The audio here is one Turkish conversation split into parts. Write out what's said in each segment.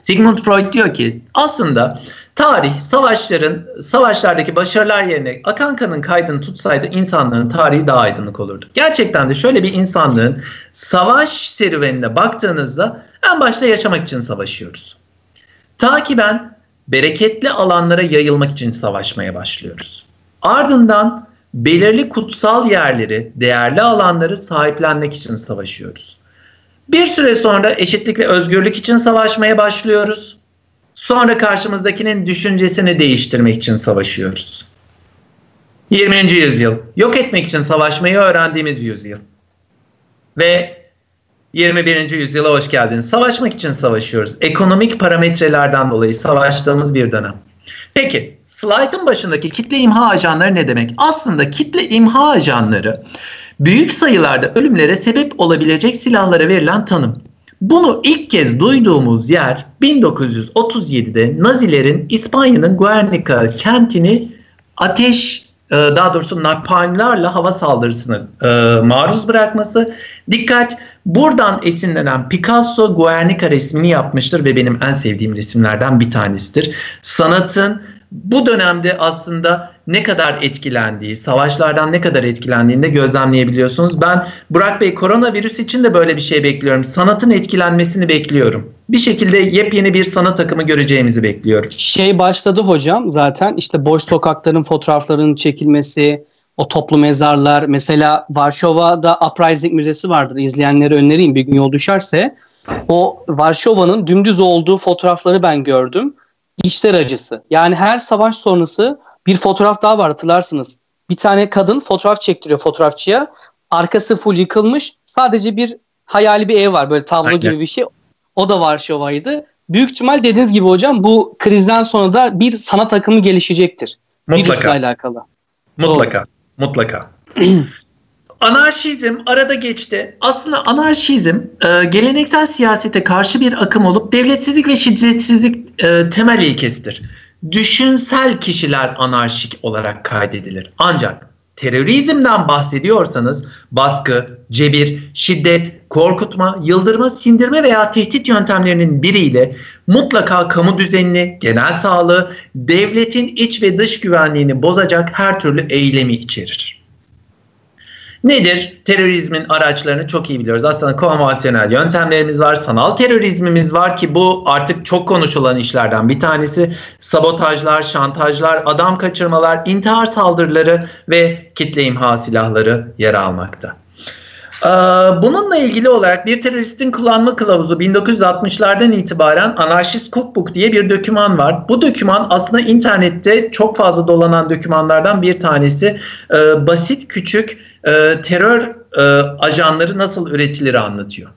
Sigmund Freud diyor ki aslında tarih savaşların savaşlardaki başarılar yerine akan kanın kaydını tutsaydı insanlığın tarihi daha aydınlık olurdu. Gerçekten de şöyle bir insanlığın savaş serüvenine baktığınızda en başta yaşamak için savaşıyoruz. Takiben bereketli alanlara yayılmak için savaşmaya başlıyoruz. Ardından belirli kutsal yerleri, değerli alanları sahiplenmek için savaşıyoruz. Bir süre sonra eşitlik ve özgürlük için savaşmaya başlıyoruz. Sonra karşımızdakinin düşüncesini değiştirmek için savaşıyoruz. 20. yüzyıl yok etmek için savaşmayı öğrendiğimiz yüzyıl. Ve 21. yüzyıla hoş geldiniz. Savaşmak için savaşıyoruz. Ekonomik parametrelerden dolayı savaştığımız bir dönem. Peki slaytın başındaki kitle imha ajanları ne demek? Aslında kitle imha ajanları büyük sayılarda ölümlere sebep olabilecek silahlara verilen tanım. Bunu ilk kez duyduğumuz yer 1937'de Nazilerin İspanya'nın Guernica kentini ateş e, daha doğrusu napalmlarla hava saldırısını e, maruz bırakması. Dikkat buradan esinlenen Picasso Guernica resmini yapmıştır ve benim en sevdiğim resimlerden bir tanesidir. Sanatın bu dönemde aslında ne kadar etkilendiği, savaşlardan ne kadar etkilendiğini de gözlemleyebiliyorsunuz. Ben Burak Bey koronavirüs için de böyle bir şey bekliyorum. Sanatın etkilenmesini bekliyorum. Bir şekilde yepyeni bir sanat akımı göreceğimizi bekliyorum. Şey başladı hocam zaten işte boş sokakların fotoğraflarının çekilmesi, o toplu mezarlar. Mesela Varşova'da Uprising Müzesi vardır. İzleyenlere önereyim bir gün yol düşerse. O Varşova'nın dümdüz olduğu fotoğrafları ben gördüm. İşler acısı. Yani her savaş sonrası bir fotoğraf daha var hatırlarsınız. Bir tane kadın fotoğraf çektiriyor fotoğrafçıya. Arkası full yıkılmış. Sadece bir hayali bir ev var böyle tablo Aynen. gibi bir şey. O da Varşova'ydı. Büyük ihtimal dediğiniz gibi hocam bu krizden sonra da bir sanat akımı gelişecektir. Mutlaka. Virüsle alakalı. Mutlaka. Doğru. Mutlaka. Anarşizm arada geçti. Aslında anarşizm e, geleneksel siyasete karşı bir akım olup devletsizlik ve şiddetsizlik e, temel ilkesidir düşünsel kişiler anarşik olarak kaydedilir. Ancak terörizmden bahsediyorsanız baskı, cebir, şiddet, korkutma, yıldırma, sindirme veya tehdit yöntemlerinin biriyle mutlaka kamu düzenini, genel sağlığı, devletin iç ve dış güvenliğini bozacak her türlü eylemi içerir. Nedir? Terörizmin araçlarını çok iyi biliyoruz. Aslında konvansiyonel yöntemlerimiz var, sanal terörizmimiz var ki bu artık çok konuşulan işlerden bir tanesi. Sabotajlar, şantajlar, adam kaçırmalar, intihar saldırıları ve kitle imha silahları yer almakta. Ee, bununla ilgili olarak bir teröristin kullanma kılavuzu 1960'lardan itibaren Anarşist Cookbook diye bir döküman var. Bu döküman aslında internette çok fazla dolanan dökümanlardan bir tanesi. Ee, basit küçük e, terör e, ajanları nasıl üretilir anlatıyor.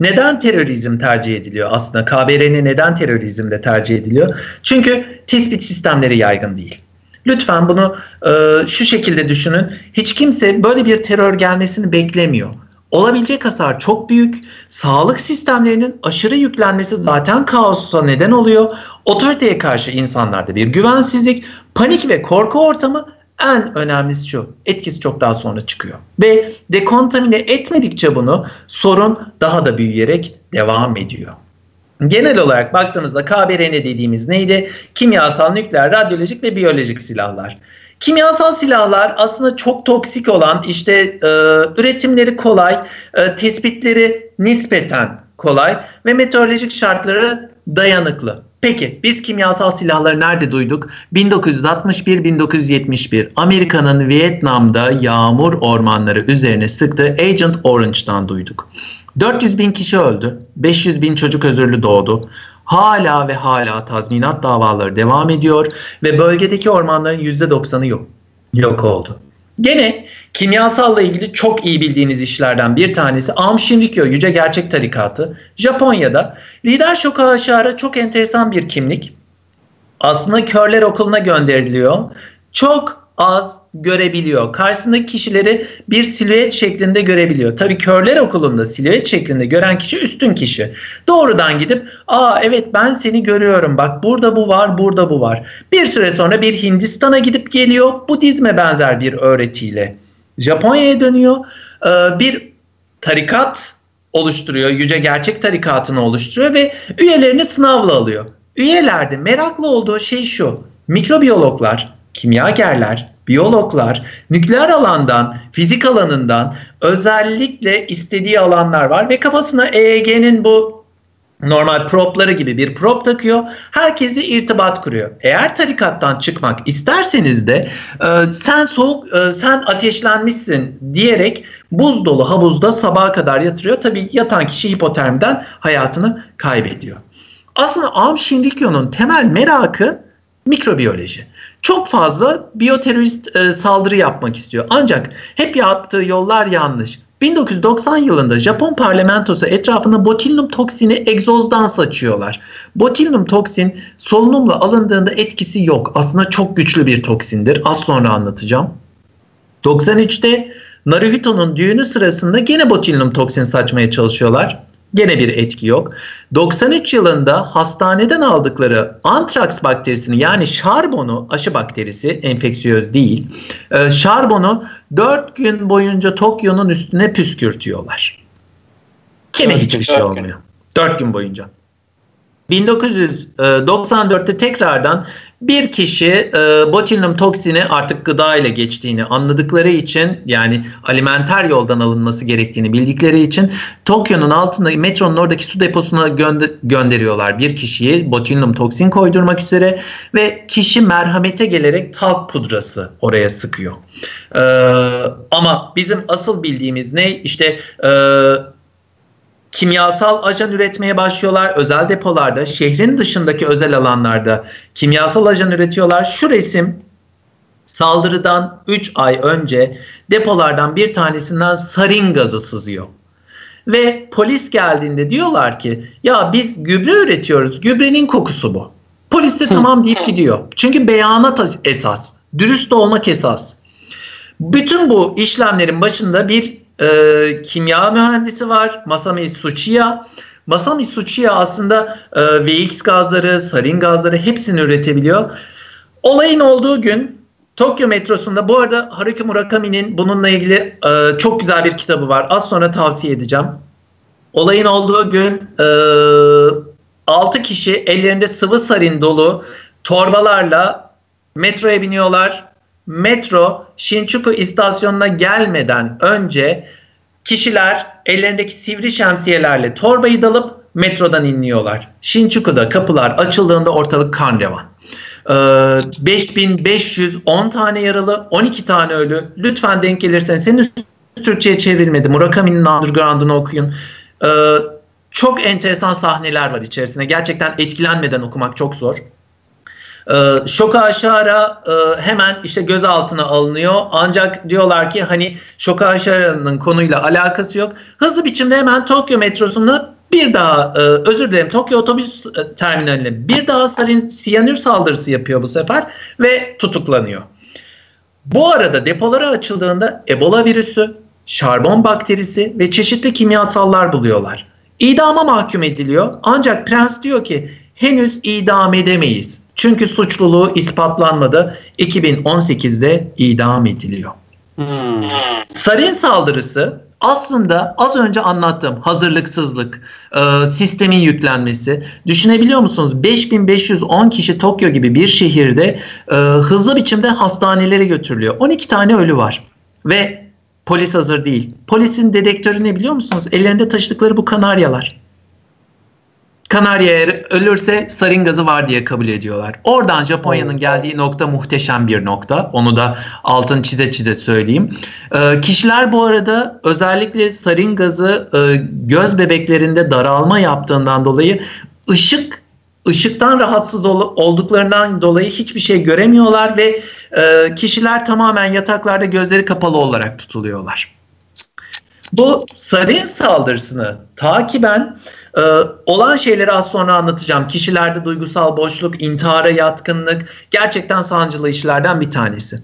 Neden terörizm tercih ediliyor aslında? KBRN neden terörizmde tercih ediliyor? Çünkü tespit sistemleri yaygın değil. Lütfen bunu e, şu şekilde düşünün. Hiç kimse böyle bir terör gelmesini beklemiyor. Olabilecek hasar çok büyük. Sağlık sistemlerinin aşırı yüklenmesi zaten kaosa neden oluyor. Otoriteye karşı insanlarda bir güvensizlik, panik ve korku ortamı en önemlisi şu. Etkisi çok daha sonra çıkıyor. Ve dekontamine etmedikçe bunu sorun daha da büyüyerek devam ediyor. Genel olarak baktığımızda KBRN dediğimiz neydi? Kimyasal, nükleer, radyolojik ve biyolojik silahlar. Kimyasal silahlar aslında çok toksik olan, işte e, üretimleri kolay, e, tespitleri nispeten kolay ve meteorolojik şartlara dayanıklı. Peki biz kimyasal silahları nerede duyduk? 1961-1971 Amerika'nın Vietnam'da yağmur ormanları üzerine sıktığı Agent Orange'dan duyduk. 400 bin kişi öldü. 500 bin çocuk özürlü doğdu. Hala ve hala tazminat davaları devam ediyor ve bölgedeki ormanların %90'ı yok, yok oldu. Gene kimyasalla ilgili çok iyi bildiğiniz işlerden bir tanesi Aum Shinrikyo Yüce Gerçek Tarikatı. Japonya'da lider Shokawa çok enteresan bir kimlik. Aslında körler okuluna gönderiliyor. Çok az görebiliyor. Karşısındaki kişileri bir silüet şeklinde görebiliyor. Tabii körler okulunda silüet şeklinde gören kişi üstün kişi. Doğrudan gidip aa evet ben seni görüyorum bak burada bu var burada bu var. Bir süre sonra bir Hindistan'a gidip geliyor Budizme benzer bir öğretiyle. Japonya'ya dönüyor. Ee, bir tarikat oluşturuyor. Yüce Gerçek Tarikatı'nı oluşturuyor ve üyelerini sınavla alıyor. Üyelerde meraklı olduğu şey şu. Mikrobiyologlar, kimyagerler, biyologlar, nükleer alandan, fizik alanından özellikle istediği alanlar var ve kafasına EEG'nin bu normal propları gibi bir prop takıyor. Herkesi irtibat kuruyor. Eğer tarikattan çıkmak isterseniz de e, sen soğuk, e, sen ateşlenmişsin diyerek buz dolu havuzda sabaha kadar yatırıyor. Tabii yatan kişi hipotermiden hayatını kaybediyor. Aslında Aum Shinrikyo'nun temel merakı mikrobiyoloji. Çok fazla biyoterörist e, saldırı yapmak istiyor. Ancak hep yaptığı yollar yanlış. 1990 yılında Japon parlamentosu etrafına botulinum toksini egzozdan saçıyorlar. Botulinum toksin solunumla alındığında etkisi yok. Aslında çok güçlü bir toksindir. Az sonra anlatacağım. 93'te Naruhito'nun düğünü sırasında gene botulinum toksin saçmaya çalışıyorlar. Gene bir etki yok. 93 yılında hastaneden aldıkları antraks bakterisini yani şarbonu aşı bakterisi enfeksiyöz değil. E, şarbonu 4 gün boyunca Tokyo'nun üstüne püskürtüyorlar. Gene hiçbir şey olmuyor. 4 gün boyunca. 1994'te tekrardan bir kişi e, botulinum toksini artık gıda ile geçtiğini anladıkları için yani alimenter yoldan alınması gerektiğini bildikleri için Tokyo'nun altında metronun oradaki su deposuna gönder gönderiyorlar bir kişiyi botulinum toksin koydurmak üzere ve kişi merhamete gelerek talk pudrası oraya sıkıyor. E, ama bizim asıl bildiğimiz ne işte e, kimyasal ajan üretmeye başlıyorlar. Özel depolarda, şehrin dışındaki özel alanlarda kimyasal ajan üretiyorlar. Şu resim saldırıdan 3 ay önce depolardan bir tanesinden sarin gazı sızıyor. Ve polis geldiğinde diyorlar ki ya biz gübre üretiyoruz. Gübrenin kokusu bu. Polis de tamam deyip gidiyor. Çünkü beyanat esas. Dürüst olmak esas. Bütün bu işlemlerin başında bir e, kimya mühendisi var. Masami Tsuchiya. Masami Tsuchiya aslında e, VX gazları, sarin gazları hepsini üretebiliyor. Olayın olduğu gün Tokyo metrosunda bu arada Haruki Murakami'nin bununla ilgili e, çok güzel bir kitabı var. Az sonra tavsiye edeceğim. Olayın olduğu gün e, 6 kişi ellerinde sıvı sarin dolu torbalarla metroya biniyorlar metro Shinjuku istasyonuna gelmeden önce kişiler ellerindeki sivri şemsiyelerle torbayı dalıp metrodan inliyorlar. Shinjuku'da kapılar açıldığında ortalık kan revan. Ee, 5510 tane yaralı, 12 tane ölü. Lütfen denk gelirseniz senin Türkçe'ye çevrilmedi. Murakami'nin Underground'unu okuyun. Ee, çok enteresan sahneler var içerisinde. Gerçekten etkilenmeden okumak çok zor. E, Şoka Aşara e, hemen işte gözaltına alınıyor. Ancak diyorlar ki hani Şoka Aşara'nın konuyla alakası yok. Hızlı biçimde hemen Tokyo metrosunda bir daha e, özür dilerim Tokyo otobüs e, terminaline bir daha sarin siyanür saldırısı yapıyor bu sefer ve tutuklanıyor. Bu arada depoları açıldığında Ebola virüsü, şarbon bakterisi ve çeşitli kimyasallar buluyorlar. İdama mahkum ediliyor ancak prens diyor ki henüz idam edemeyiz. Çünkü suçluluğu ispatlanmadı. 2018'de idam ediliyor. Hmm. Sarin saldırısı aslında az önce anlattığım hazırlıksızlık, e, sistemin yüklenmesi. Düşünebiliyor musunuz? 5510 kişi Tokyo gibi bir şehirde e, hızlı biçimde hastanelere götürülüyor. 12 tane ölü var ve polis hazır değil. Polisin dedektörü ne biliyor musunuz? Ellerinde taşıdıkları bu kanaryalar. Kanarya eğer ölürse sarin gazı var diye kabul ediyorlar. Oradan Japonya'nın geldiği nokta muhteşem bir nokta. Onu da altın çize çize söyleyeyim. Ee, kişiler bu arada özellikle sarin gazı e, göz bebeklerinde daralma yaptığından dolayı ışık ışıktan rahatsız ol, olduklarından dolayı hiçbir şey göremiyorlar ve e, kişiler tamamen yataklarda gözleri kapalı olarak tutuluyorlar. Bu sarin saldırısını takiben ee, olan şeyleri az sonra anlatacağım. Kişilerde duygusal boşluk, intihara yatkınlık gerçekten sancılı işlerden bir tanesi.